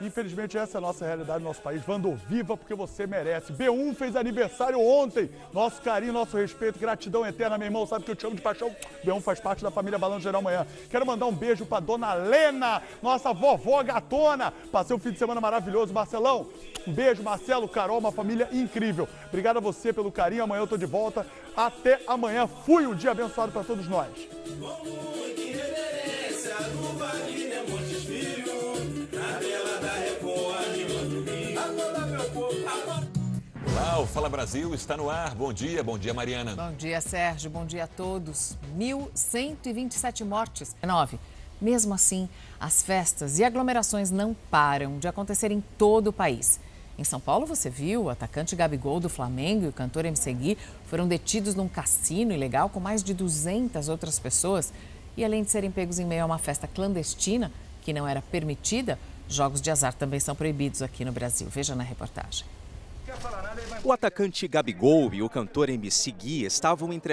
Infelizmente, essa é a nossa realidade no nosso país. Vando viva porque você merece. B1 fez aniversário ontem. Nosso carinho, nosso respeito, gratidão eterna, meu irmão. Sabe que eu te amo de paixão. B1 faz parte da família Balão Geral Manhã. Quero mandar um beijo pra dona Lena, nossa vovó gatona. Passei um fim de semana maravilhoso. Marcelão, um beijo, Marcelo, Carol, uma família incrível. Obrigado a você pelo carinho. Amanhã eu tô de volta. Até amanhã. Fui um dia abençoado para todos nós. O Fala Brasil está no ar. Bom dia, bom dia, Mariana. Bom dia, Sérgio. Bom dia a todos. 1.127 mortes. 9. Mesmo assim, as festas e aglomerações não param de acontecer em todo o país. Em São Paulo, você viu, o atacante Gabigol do Flamengo e o cantor MC Gui foram detidos num cassino ilegal com mais de 200 outras pessoas. E além de serem pegos em meio a uma festa clandestina, que não era permitida, jogos de azar também são proibidos aqui no Brasil. Veja na reportagem. O atacante Gabigol e o cantor MC Gui estavam entre